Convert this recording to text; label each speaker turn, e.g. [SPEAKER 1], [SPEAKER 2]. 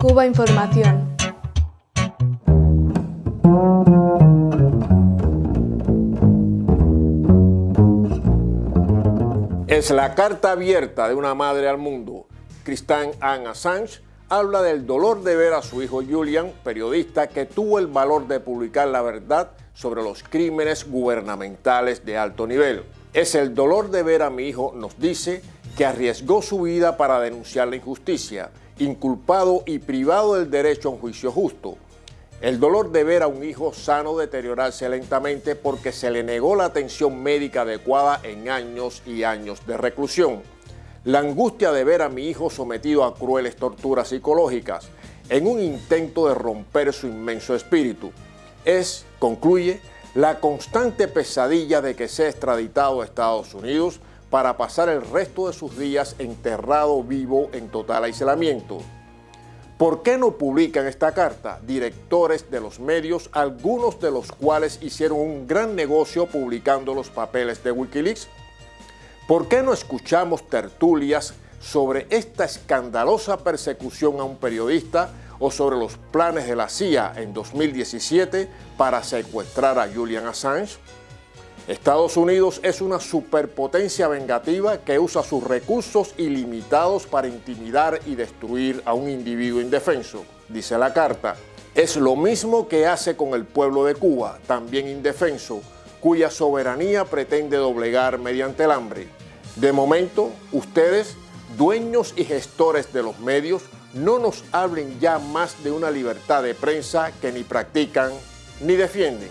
[SPEAKER 1] Cuba Información.
[SPEAKER 2] Es la carta abierta de una madre al mundo. Christine Anne Assange habla del dolor de ver a su hijo Julian, periodista que tuvo el valor de publicar la verdad sobre los crímenes gubernamentales de alto nivel. Es el dolor de ver a mi hijo, nos dice, que arriesgó su vida para denunciar la injusticia, inculpado y privado del derecho a un juicio justo. El dolor de ver a un hijo sano deteriorarse lentamente porque se le negó la atención médica adecuada en años y años de reclusión. La angustia de ver a mi hijo sometido a crueles torturas psicológicas en un intento de romper su inmenso espíritu. Es, concluye, la constante pesadilla de que sea extraditado a Estados Unidos para pasar el resto de sus días enterrado vivo en total aislamiento. ¿Por qué no publican esta carta? Directores de los medios, algunos de los cuales hicieron un gran negocio publicando los papeles de Wikileaks. ¿Por qué no escuchamos tertulias sobre esta escandalosa persecución a un periodista o sobre los planes de la CIA en 2017 para secuestrar a Julian Assange? Estados Unidos es una superpotencia vengativa que usa sus recursos ilimitados para intimidar y destruir a un individuo indefenso, dice la carta. Es lo mismo que hace con el pueblo de Cuba, también indefenso, cuya soberanía pretende doblegar mediante el hambre. De momento, ustedes, dueños y gestores de los medios, no nos hablen ya más de una libertad de prensa que ni practican ni defienden.